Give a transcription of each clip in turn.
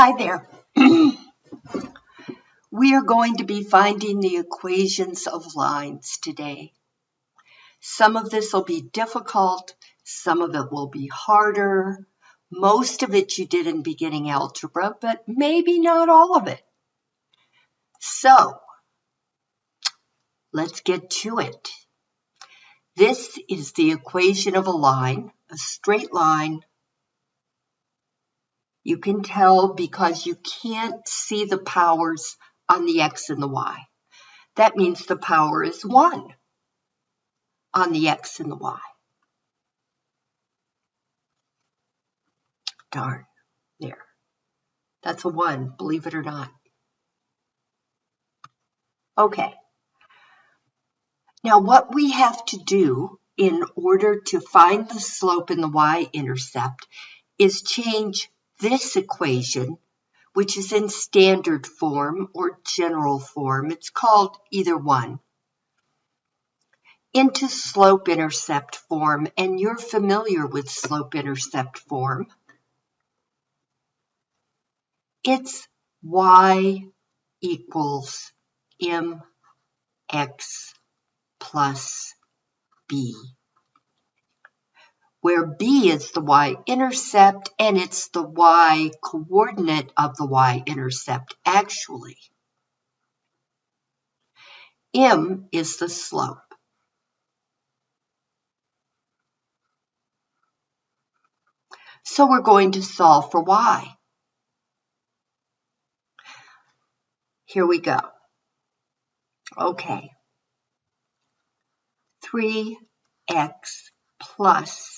Hi there. we are going to be finding the equations of lines today. Some of this will be difficult, some of it will be harder. Most of it you did in beginning algebra, but maybe not all of it. So, let's get to it. This is the equation of a line, a straight line you can tell because you can't see the powers on the x and the y. That means the power is 1 on the x and the y. Darn, there. That's a 1, believe it or not. Okay. Now what we have to do in order to find the slope in the y-intercept is change this equation, which is in standard form or general form, it's called either one, into slope-intercept form, and you're familiar with slope-intercept form. It's y equals mx plus b where B is the y-intercept and it's the y-coordinate of the y-intercept actually. M is the slope. So we're going to solve for y. Here we go. Okay. 3x plus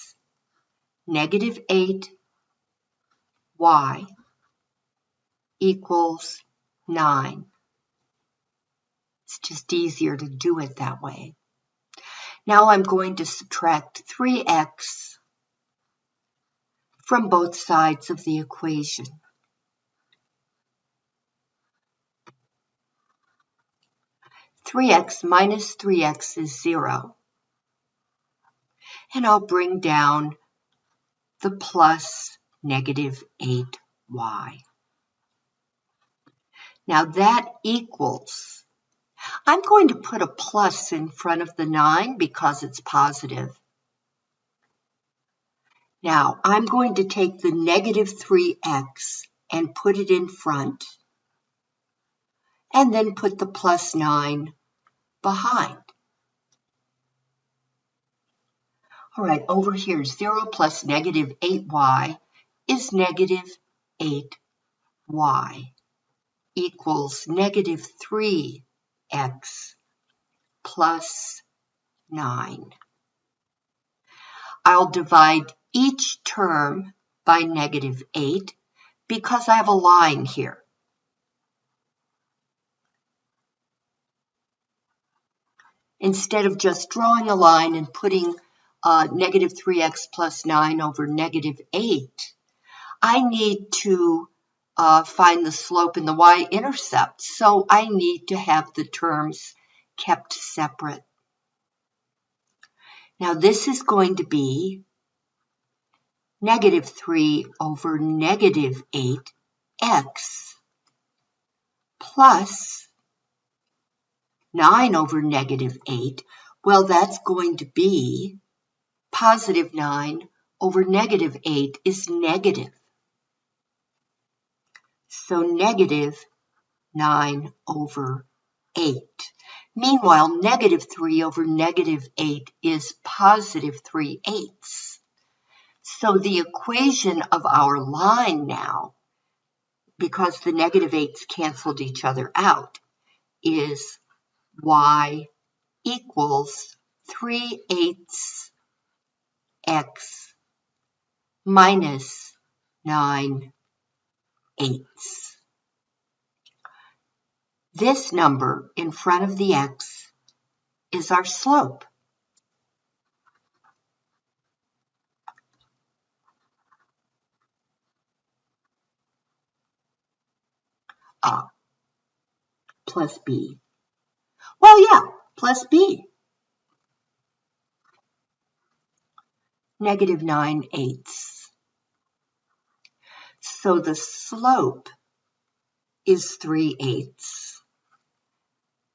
negative 8 y equals 9. It's just easier to do it that way. Now I'm going to subtract 3x from both sides of the equation. Three x minus three x is zero. And I'll bring down the plus negative 8y. Now that equals, I'm going to put a plus in front of the 9 because it's positive. Now I'm going to take the negative 3x and put it in front and then put the plus 9 behind. All right, over here, 0 plus negative 8y is negative 8y equals negative 3x plus 9. I'll divide each term by negative 8 because I have a line here. Instead of just drawing a line and putting uh, negative 3x plus 9 over negative 8, I need to uh, find the slope and the y-intercept. So I need to have the terms kept separate. Now this is going to be negative 3 over negative 8x plus 9 over negative 8. Well, that's going to be positive 9 over negative 8 is negative. So negative 9 over 8. Meanwhile, negative 3 over negative 8 is positive 3 eighths. So the equation of our line now, because the negative 8's canceled each other out, is y equals 3 eighths x minus 9 eighths. This number in front of the x is our slope. Ah, plus b. Well, yeah, plus b. negative 9 eighths. So the slope is 3 eighths.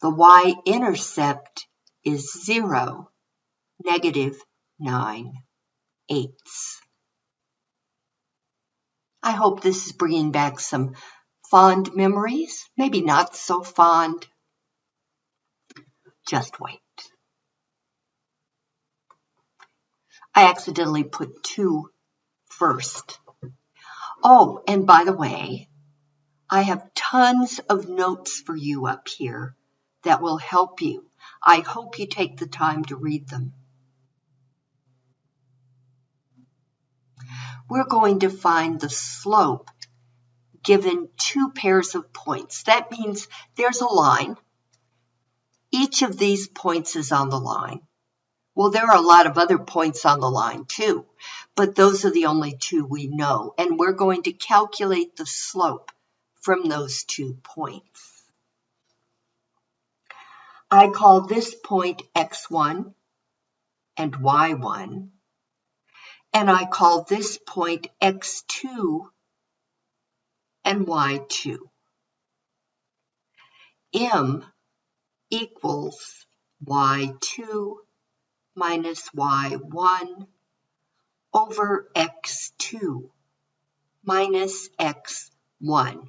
The y-intercept is 0, negative 9 eighths. I hope this is bringing back some fond memories, maybe not so fond. Just wait. I accidentally put two first. Oh, and by the way, I have tons of notes for you up here that will help you. I hope you take the time to read them. We're going to find the slope given two pairs of points. That means there's a line. Each of these points is on the line. Well, there are a lot of other points on the line too, but those are the only two we know. And we're going to calculate the slope from those two points. I call this point x1 and y1, and I call this point x2 and y2. m equals y2 minus y1 over x2 minus x1.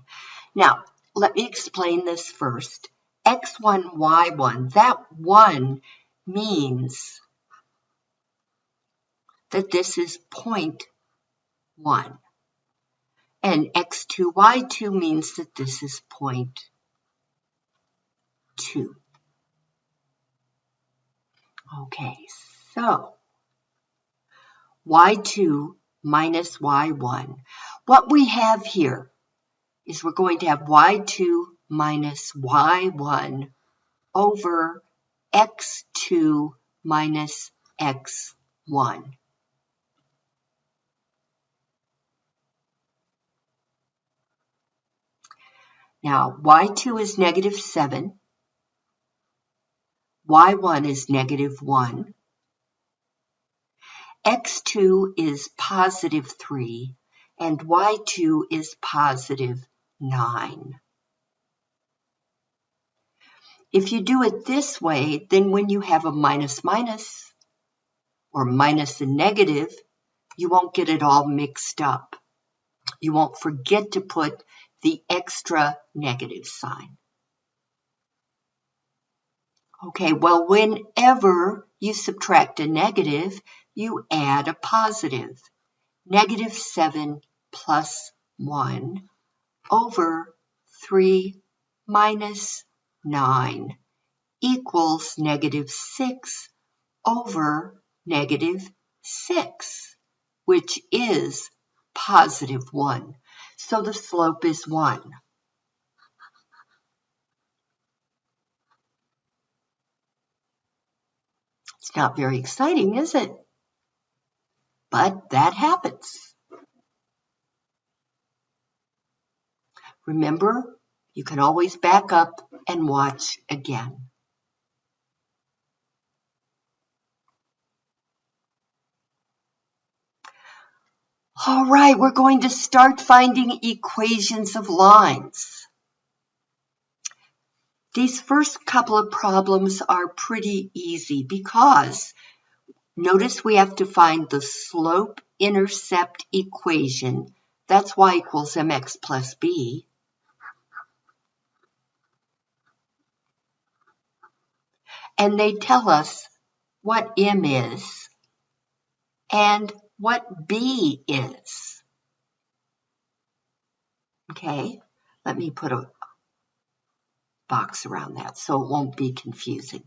Now, let me explain this first. x1, y1, that 1 means that this is point 1. And x2, y2 means that this is point 2. Okay, so y2 minus y1. What we have here is we're going to have y2 minus y1 over x2 minus x1. Now, y2 is negative 7 y1 is negative 1, x2 is positive 3, and y2 is positive 9. If you do it this way, then when you have a minus minus, or minus a negative, you won't get it all mixed up. You won't forget to put the extra negative sign. Okay, well, whenever you subtract a negative, you add a positive. Negative 7 plus 1 over 3 minus 9 equals negative 6 over negative 6, which is positive 1. So the slope is 1. It's not very exciting, is it? But that happens. Remember, you can always back up and watch again. All right, we're going to start finding equations of lines. These first couple of problems are pretty easy because notice we have to find the slope-intercept equation. That's y equals mx plus b. And they tell us what m is and what b is. Okay, let me put a box around that so it won't be confusing.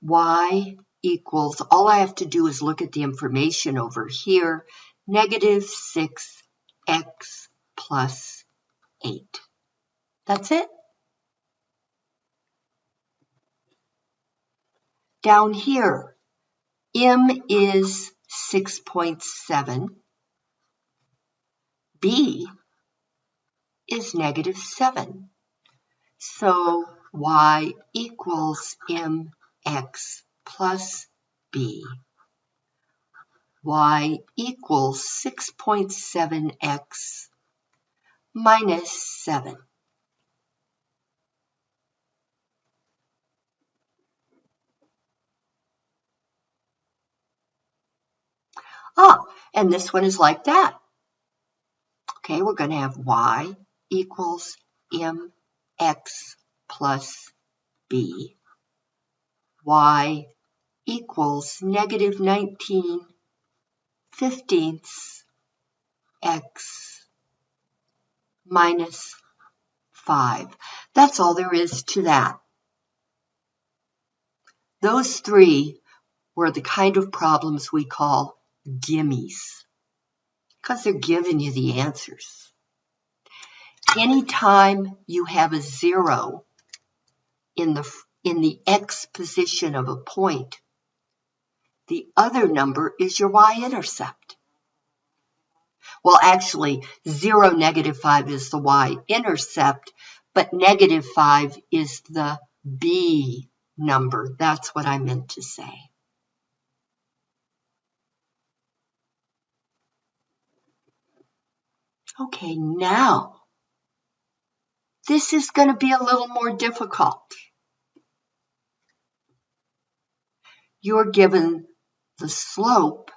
y equals, all I have to do is look at the information over here, negative 6x plus 8. That's it. Down here, m is 6.7. b is negative 7. So y equals mx plus b. y equals 6.7x minus 7. Ah, and this one is like that. Okay, we're going to have y equals mx plus b. y equals negative 19 fifteenths x minus 5. That's all there is to that. Those three were the kind of problems we call gimmies because they're giving you the answers. Anytime you have a zero in the, in the x position of a point, the other number is your y-intercept. Well, actually, 0, negative 5 is the y-intercept, but negative 5 is the b number. That's what I meant to say. Okay, now, this is going to be a little more difficult. You're given the slope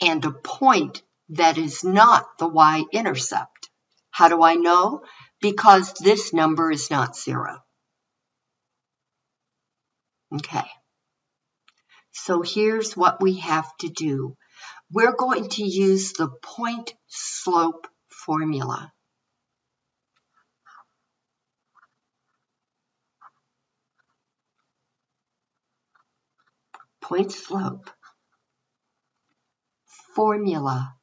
and a point that is not the y-intercept. How do I know? Because this number is not zero. Okay. So here's what we have to do we're going to use the point slope formula. Point slope formula.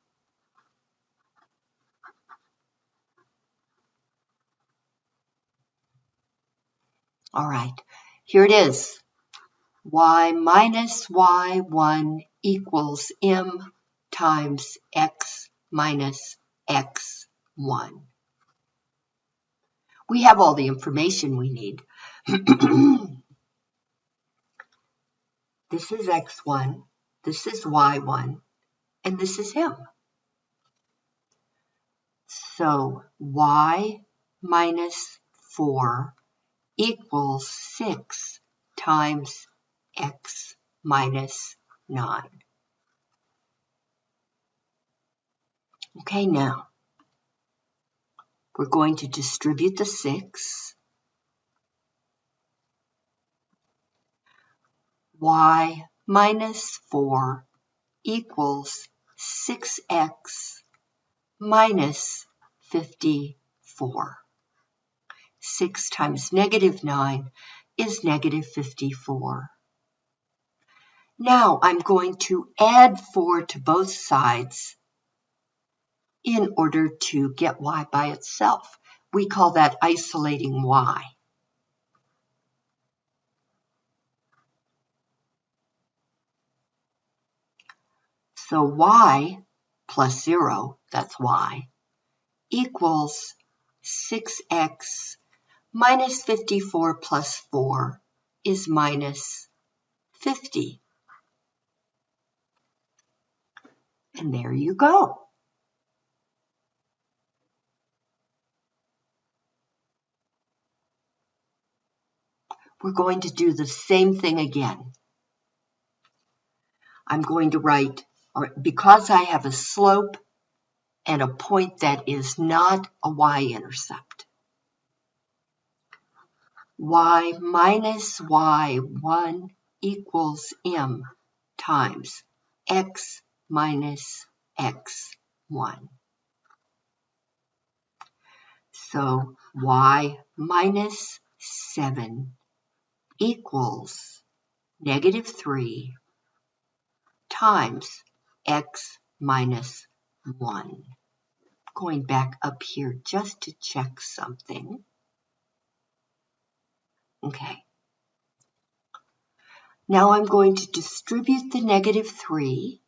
All right, here it is. y minus y1 equals m times x minus x1. We have all the information we need. this is x1, this is y1, and this is m. So y minus 4 equals 6 times x minus 9. Okay, now we're going to distribute the 6. Y minus 4 equals 6x minus 54. 6 times negative 9 is negative 54. Now I'm going to add 4 to both sides in order to get y by itself. We call that isolating y. So y plus 0, that's y, equals 6x minus 54 plus 4 is minus 50. And there you go. we're going to do the same thing again. I'm going to write, because I have a slope and a point that is not a y-intercept, y minus y1 equals m times x minus x1. So y minus 7 equals negative 3 times x minus 1. Going back up here just to check something. Okay. Now I'm going to distribute the negative 3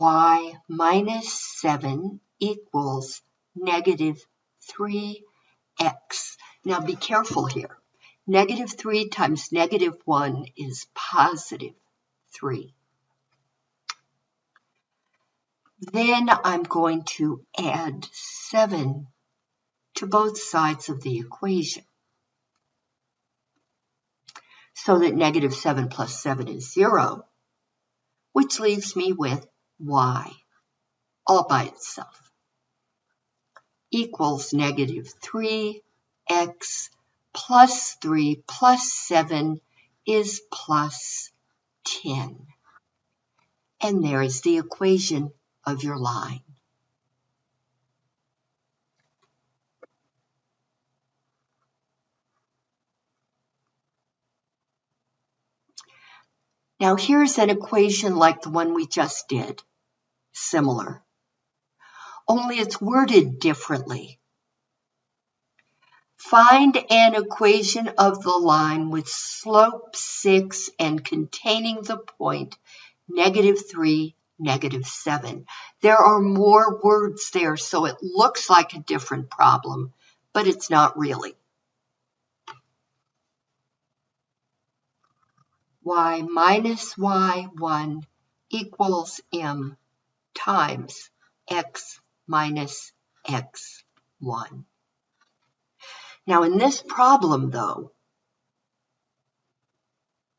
y minus 7 equals negative 3x. Now be careful here. Negative 3 times negative 1 is positive 3. Then I'm going to add 7 to both sides of the equation. So that negative 7 plus 7 is 0, which leaves me with y all by itself equals negative 3x plus 3 plus 7 is plus 10. And there is the equation of your line. Now here's an equation like the one we just did, similar, only it's worded differently. Find an equation of the line with slope 6 and containing the point negative 3 negative 7. There are more words there, so it looks like a different problem, but it's not really. y minus y1 equals m times x minus x1. Now in this problem though,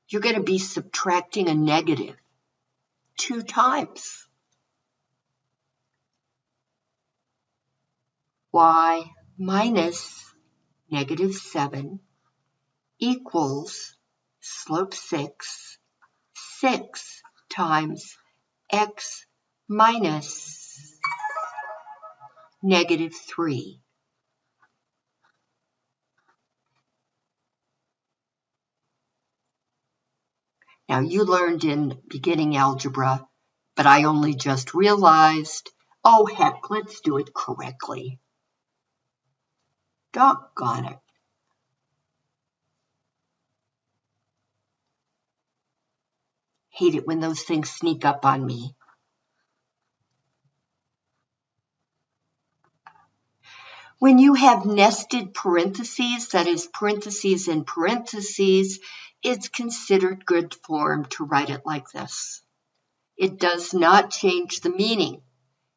you're going to be subtracting a negative two times. y minus negative 7 equals slope 6, 6 times x minus negative 3. Now you learned in beginning algebra, but I only just realized, oh heck, let's do it correctly. Doggone it. Hate it when those things sneak up on me. When you have nested parentheses, that is parentheses in parentheses, it's considered good form to write it like this. It does not change the meaning.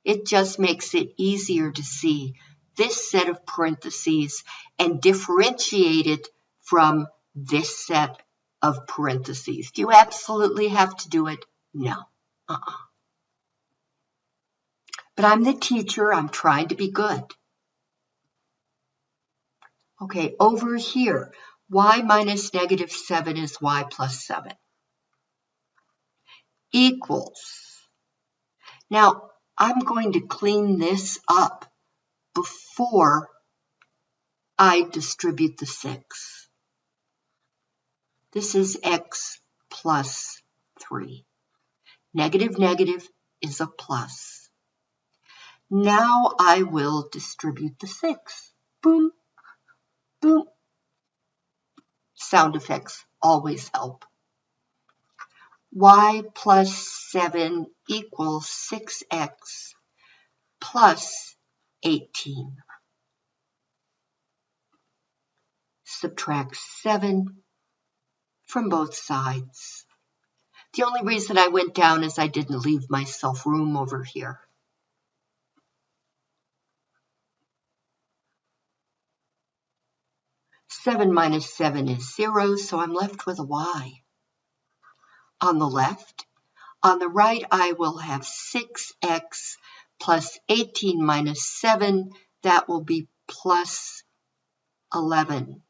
It just makes it easier to see this set of parentheses and differentiate it from this set of parentheses. Do you absolutely have to do it? No. Uh-uh. But I'm the teacher. I'm trying to be good. Okay, over here, y minus negative 7 is y plus 7. Equals. Now, I'm going to clean this up before I distribute the 6. This is x plus 3. Negative negative is a plus. Now I will distribute the 6. Boom. Boom. Sound effects always help. y plus 7 equals 6x plus 18. Subtract 7 from both sides. The only reason I went down is I didn't leave myself room over here. 7 minus 7 is 0, so I'm left with a y. On the left, on the right, I will have 6x plus 18 minus 7. That will be plus 11.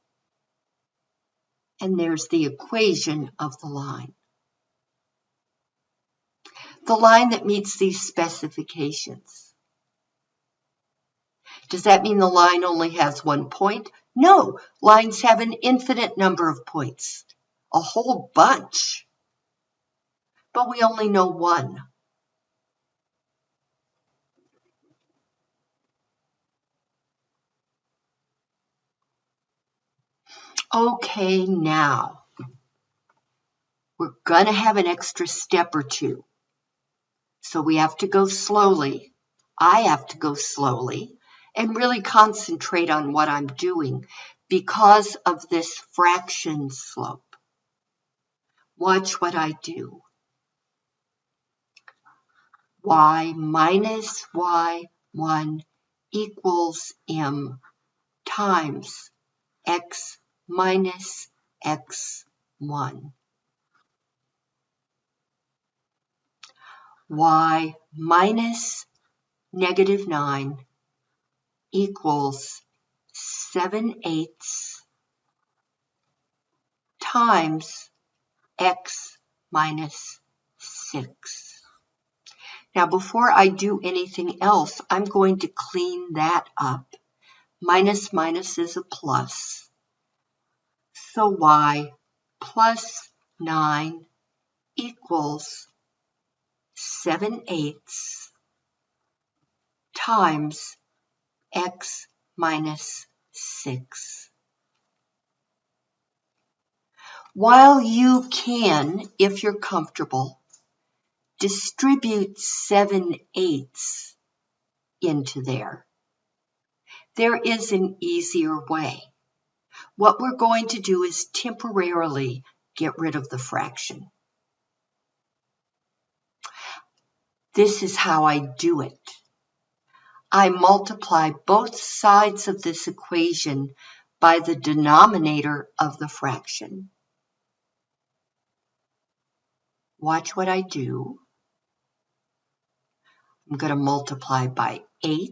And there's the equation of the line. The line that meets these specifications. Does that mean the line only has one point? No, lines have an infinite number of points, a whole bunch. But we only know one. Okay, now we're going to have an extra step or two. So we have to go slowly. I have to go slowly and really concentrate on what I'm doing because of this fraction slope. Watch what I do. y minus y1 equals m times x minus x1. y minus negative 9 equals 7 eighths times x minus 6. Now before I do anything else, I'm going to clean that up. Minus minus is a plus. So y plus 9 equals 7 eighths times x minus 6. While you can, if you're comfortable, distribute 7 eighths into there, there is an easier way. What we're going to do is temporarily get rid of the fraction. This is how I do it. I multiply both sides of this equation by the denominator of the fraction. Watch what I do. I'm going to multiply by 8.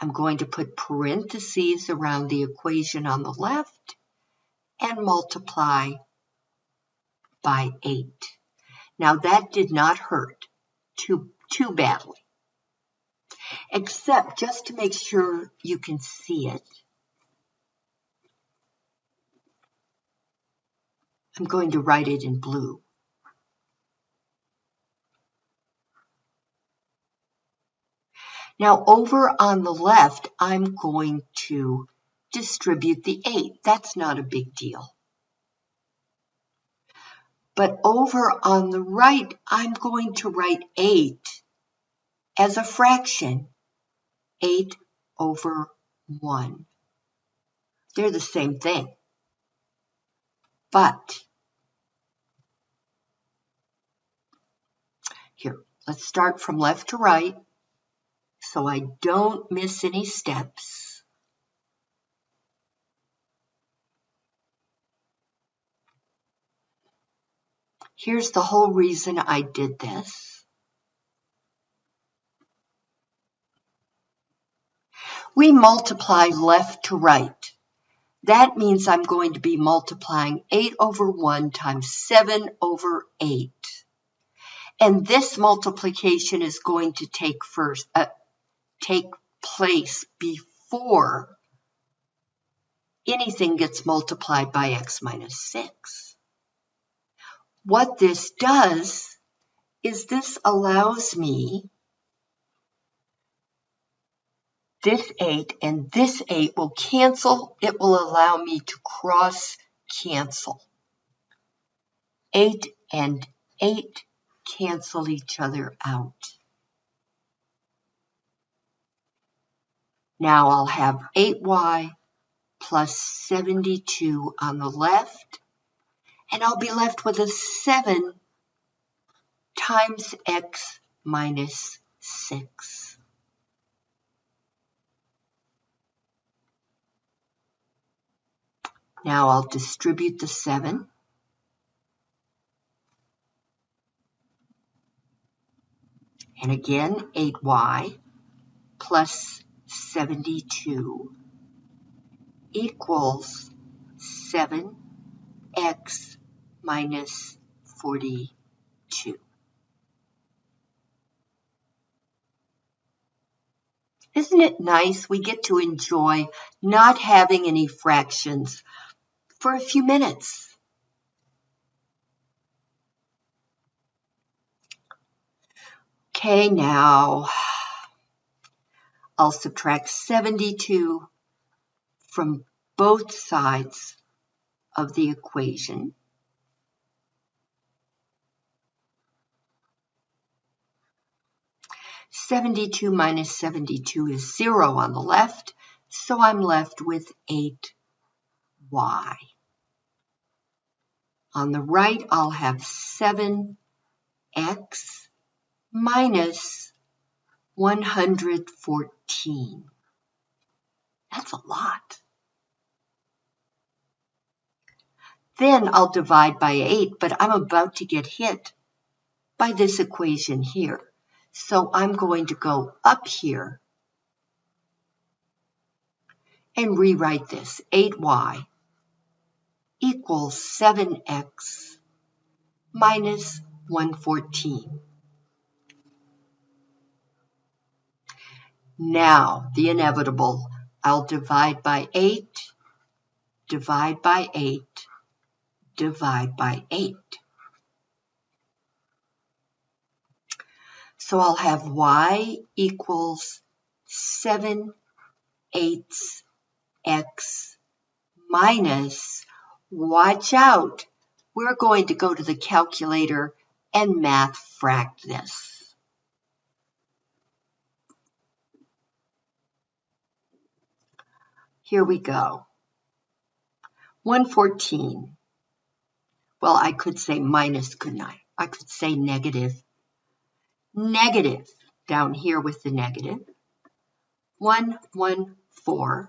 I'm going to put parentheses around the equation on the left and multiply by 8. Now that did not hurt too, too badly except just to make sure you can see it. I'm going to write it in blue. Now over on the left, I'm going to distribute the 8. That's not a big deal. But over on the right, I'm going to write 8 as a fraction 8 over 1. They're the same thing. But, here, let's start from left to right so I don't miss any steps. Here's the whole reason I did this. We multiply left to right. That means I'm going to be multiplying 8 over 1 times 7 over 8. And this multiplication is going to take first uh, take place before anything gets multiplied by x minus 6. What this does is this allows me this 8 and this 8 will cancel. It will allow me to cross cancel. 8 and 8 cancel each other out. Now I'll have 8y plus 72 on the left, and I'll be left with a 7 times x minus 6. Now I'll distribute the 7. And again, 8y plus 72 equals 7x minus 42. Isn't it nice we get to enjoy not having any fractions for a few minutes. Okay, now I'll subtract 72 from both sides of the equation. Seventy-two minus seventy-two is zero on the left. So I'm left with 8y. On the right, I'll have 7x minus 114. That's a lot. Then I'll divide by 8, but I'm about to get hit by this equation here. So I'm going to go up here and rewrite this. 8y equals 7x minus 114. Now, the inevitable, I'll divide by 8, divide by 8, divide by 8. So I'll have y equals 7 eighths x minus, watch out, we're going to go to the calculator and math frac this. Here we go. 114. Well, I could say minus, couldn't I? I could say negative. Negative, down here with the negative. 114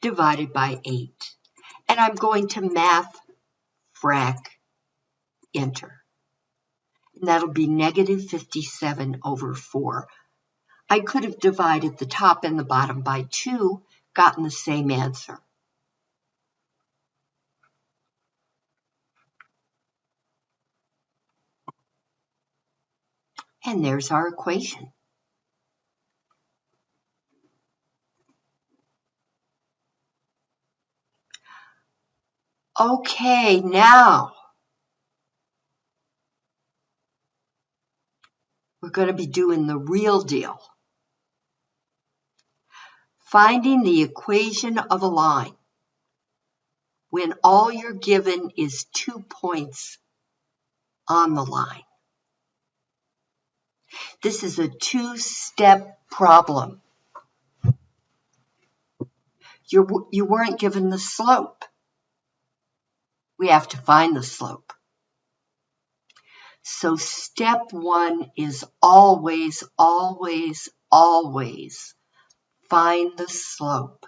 divided by 8. And I'm going to math frac enter. And that'll be negative 57 over 4. I could have divided the top and the bottom by 2 gotten the same answer. And there's our equation. Okay, now we're going to be doing the real deal finding the equation of a line when all you're given is two points on the line. This is a two-step problem. You're, you weren't given the slope. We have to find the slope. So step one is always, always, always Find the slope.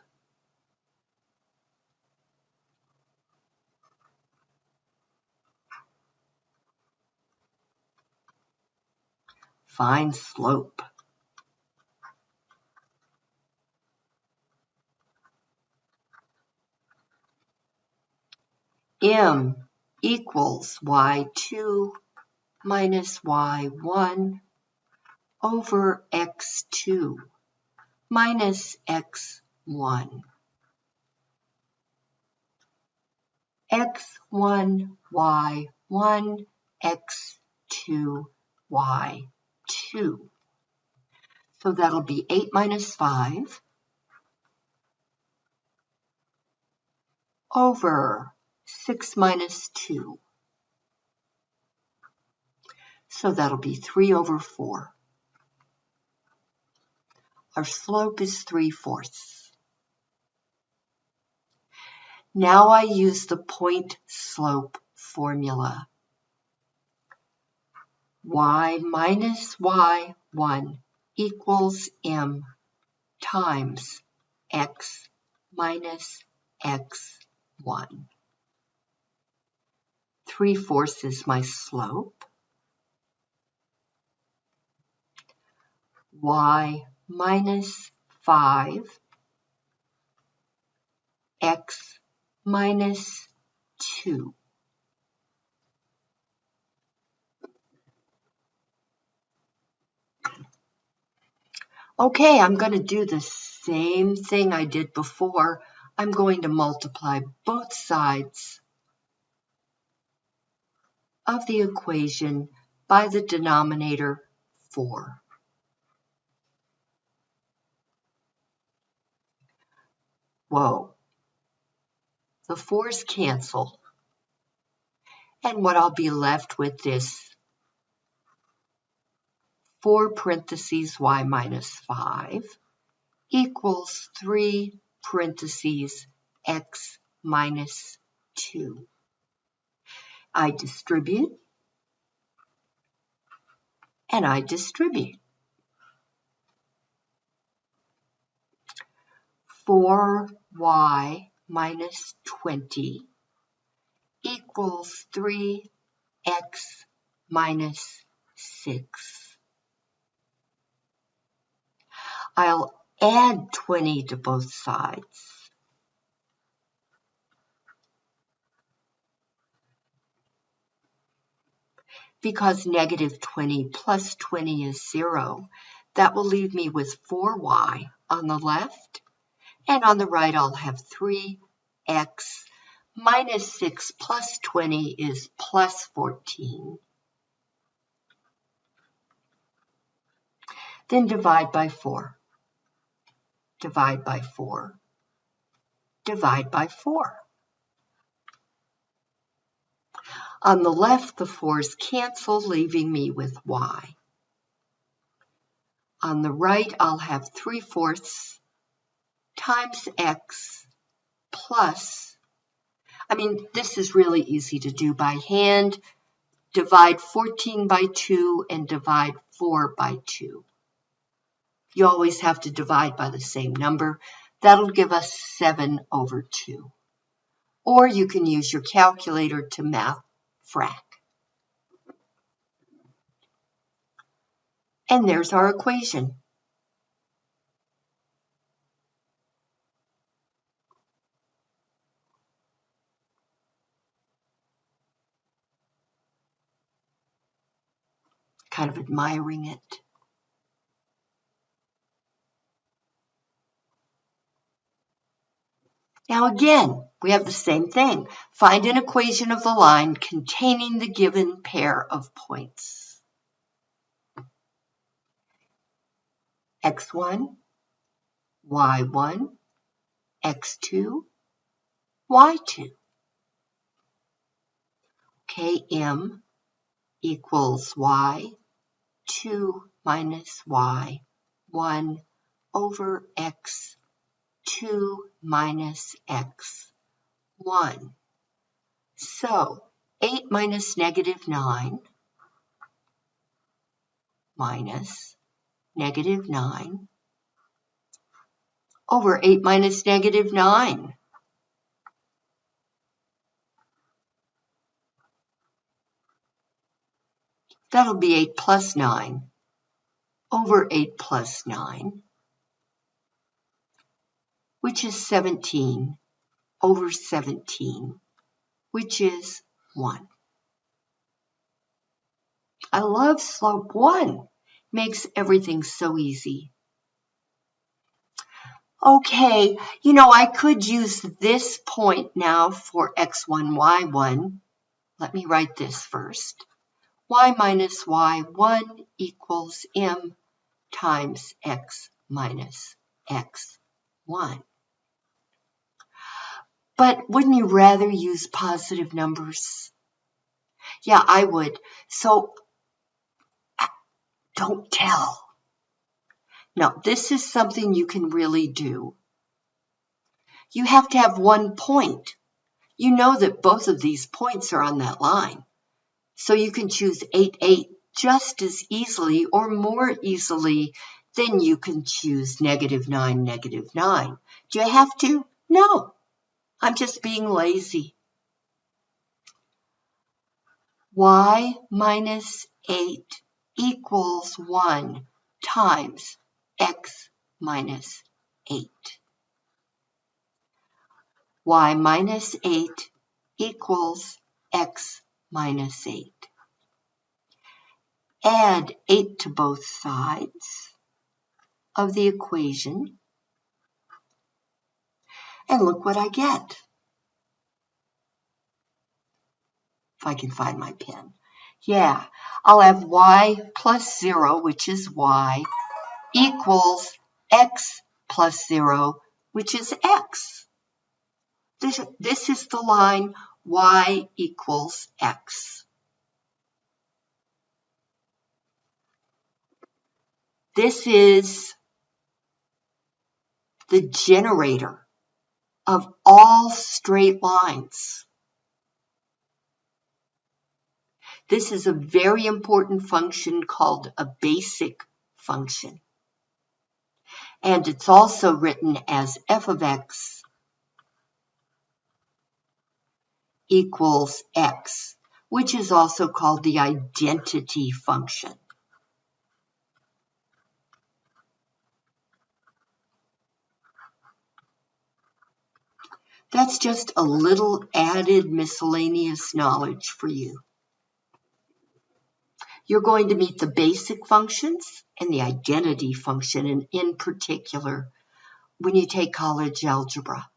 Find slope. M equals y2 minus y1 over x2 minus x1. x1, y1, x2, y2. So that'll be 8 minus 5 over 6 minus 2. So that'll be 3 over 4. Our slope is 3 fourths. Now I use the point slope formula. y minus y1 equals m times x minus x1. 3 fourths is my slope. y minus 5 x minus 2. Okay, I'm going to do the same thing I did before. I'm going to multiply both sides of the equation by the denominator 4. Whoa. The fours cancel. And what I'll be left with is 4 parentheses y minus 5 equals 3 parentheses x minus 2. I distribute and I distribute. 4y minus 20 equals 3x minus 6. I'll add 20 to both sides. Because negative 20 plus 20 is 0, that will leave me with 4y on the left, and on the right I'll have 3x minus 6 plus 20 is plus 14. Then divide by 4. Divide by 4. Divide by 4. On the left, the 4's cancel, leaving me with y. On the right, I'll have 3 fourths times x plus, I mean, this is really easy to do by hand. Divide 14 by 2 and divide 4 by 2. You always have to divide by the same number. That'll give us 7 over 2. Or you can use your calculator to math frac. And there's our equation. Kind of admiring it. Now again, we have the same thing. Find an equation of the line containing the given pair of points. x1, y1, x2, y2. Km equals y, 2 minus y, 1 over x 2 minus x, 1. So 8 minus negative 9 minus negative 9 over 8 minus negative 9. That'll be 8 plus 9 over 8 plus 9 which is 17 over 17, which is 1. I love slope 1. Makes everything so easy. Okay, you know, I could use this point now for x1, y1. Let me write this first. y minus y1 equals m times x minus x1. But wouldn't you rather use positive numbers? Yeah, I would. So don't tell. Now, this is something you can really do. You have to have one point. You know that both of these points are on that line. So you can choose 8, 8 just as easily or more easily than you can choose negative 9, negative 9. Do you have to? No. I'm just being lazy. y minus 8 equals 1 times x minus 8. y minus 8 equals x minus 8. Add 8 to both sides of the equation and look what I get. If I can find my pen. Yeah, I'll have y plus 0, which is y, equals x plus 0, which is x. This, this is the line y equals x. This is the generator of all straight lines. This is a very important function called a basic function. And it's also written as f of x equals x, which is also called the identity function. That's just a little added miscellaneous knowledge for you. You're going to meet the basic functions and the identity function, and in particular, when you take college algebra.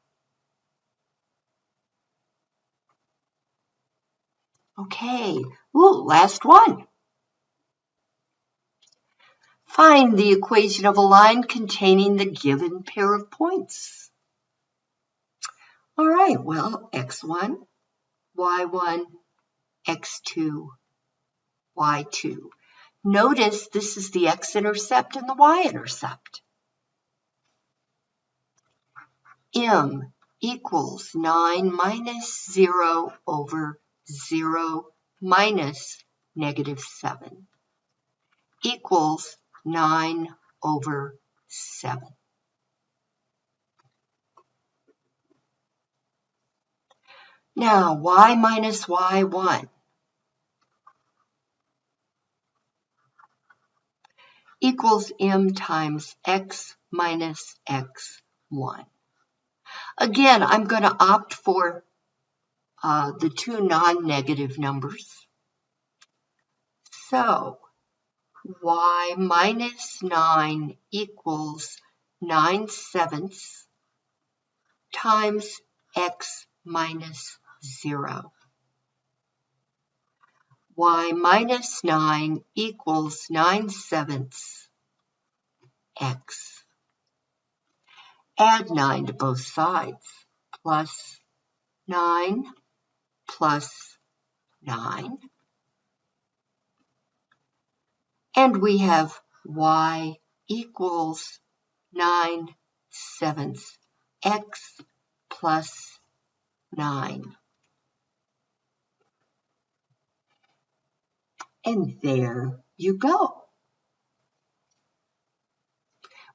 Okay, ooh, last one. Find the equation of a line containing the given pair of points. All right, well, x1, y1, x2, y2. Notice this is the x-intercept and the y-intercept. m equals 9 minus 0 over 0 minus negative 7 equals 9 over 7. Now, y minus y1 equals m times x minus x1. Again, I'm going to opt for uh, the two non-negative numbers. So, y minus 9 equals 9 sevenths times x minus 0. y minus 9 equals 9 sevenths x. Add 9 to both sides, plus 9 plus 9. And we have y equals 9 sevenths x plus 9. And there you go.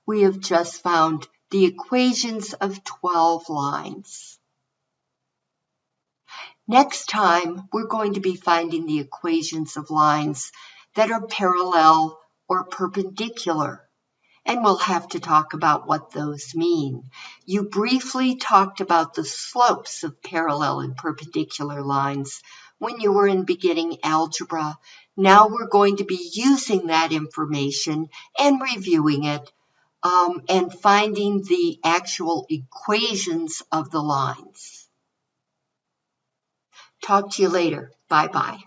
We have just found the equations of 12 lines. Next time, we're going to be finding the equations of lines that are parallel or perpendicular. And we'll have to talk about what those mean. You briefly talked about the slopes of parallel and perpendicular lines when you were in beginning algebra. Now we're going to be using that information and reviewing it um, and finding the actual equations of the lines. Talk to you later. Bye bye.